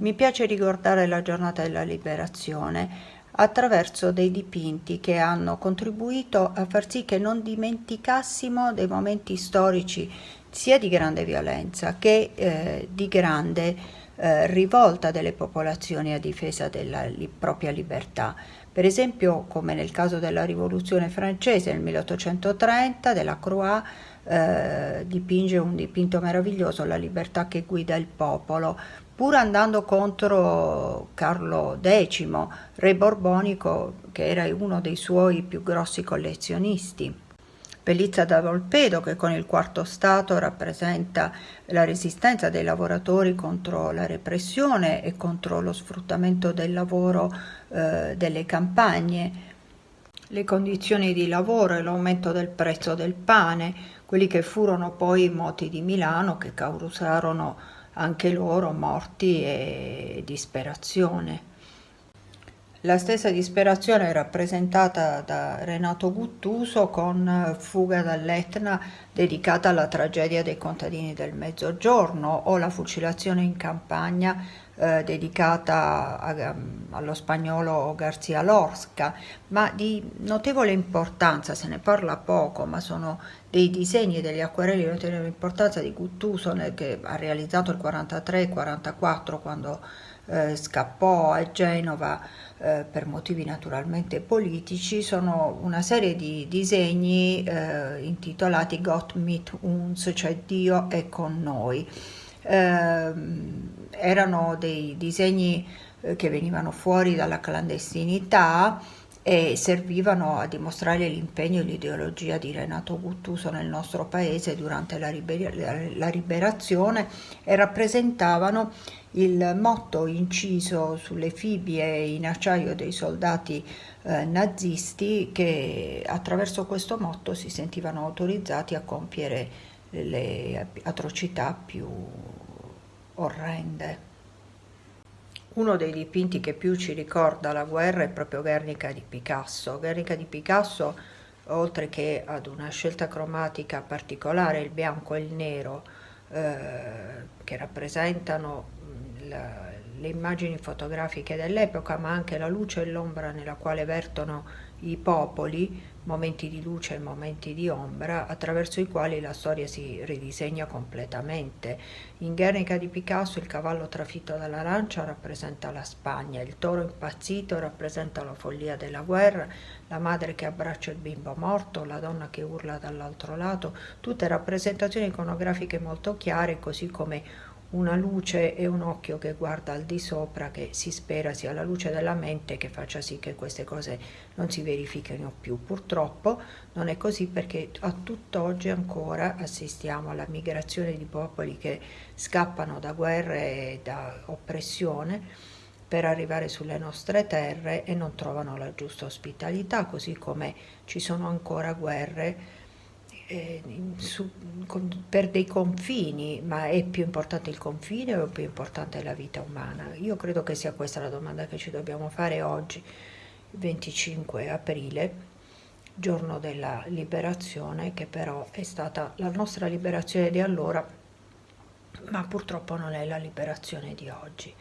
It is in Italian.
Mi piace ricordare la giornata della liberazione attraverso dei dipinti che hanno contribuito a far sì che non dimenticassimo dei momenti storici sia di grande violenza che eh, di grande eh, rivolta delle popolazioni a difesa della li propria libertà. Per esempio, come nel caso della rivoluzione francese nel 1830, della Croix eh, dipinge un dipinto meraviglioso, La libertà che guida il popolo, pur andando contro Carlo X, re borbonico, che era uno dei suoi più grossi collezionisti. Bellizza da Volpedo, che con il quarto Stato rappresenta la resistenza dei lavoratori contro la repressione e contro lo sfruttamento del lavoro eh, delle campagne, le condizioni di lavoro e l'aumento del prezzo del pane, quelli che furono poi i moti di Milano che causarono anche loro morti e disperazione. La stessa disperazione rappresentata da Renato Guttuso con Fuga dall'Etna dedicata alla tragedia dei contadini del Mezzogiorno o la fucilazione in campagna eh, dedicata a, allo spagnolo Garcia Lorca, ma di notevole importanza, se ne parla poco, ma sono dei disegni e degli acquerelli di notevole importanza di Guttuso che ha realizzato il 43-44 quando eh, scappò a Genova eh, per motivi naturalmente politici, sono una serie di disegni eh, intitolati Gott mit uns, cioè Dio è con noi. Ehm, erano dei disegni eh, che venivano fuori dalla clandestinità e servivano a dimostrare l'impegno e l'ideologia di Renato Guttuso nel nostro paese durante la, liber la liberazione e rappresentavano il motto inciso sulle fibbie in acciaio dei soldati eh, nazisti che attraverso questo motto si sentivano autorizzati a compiere le atrocità più orrende. Uno dei dipinti che più ci ricorda la guerra è proprio Guernica di Picasso. Guernica di Picasso, oltre che ad una scelta cromatica particolare, il bianco e il nero, eh, che rappresentano mm, la, le immagini fotografiche dell'epoca, ma anche la luce e l'ombra nella quale vertono i popoli, momenti di luce e momenti di ombra, attraverso i quali la storia si ridisegna completamente. In Guernica di Picasso il cavallo trafitto dalla lancia rappresenta la Spagna, il toro impazzito rappresenta la follia della guerra, la madre che abbraccia il bimbo morto, la donna che urla dall'altro lato, tutte rappresentazioni iconografiche molto chiare, così come una luce e un occhio che guarda al di sopra che si spera sia la luce della mente che faccia sì che queste cose non si verifichino più. Purtroppo non è così perché a tutt'oggi ancora assistiamo alla migrazione di popoli che scappano da guerre e da oppressione per arrivare sulle nostre terre e non trovano la giusta ospitalità, così come ci sono ancora guerre eh, su, con, per dei confini, ma è più importante il confine o è più importante la vita umana? Io credo che sia questa la domanda che ci dobbiamo fare oggi, 25 aprile, giorno della liberazione, che però è stata la nostra liberazione di allora, ma purtroppo non è la liberazione di oggi.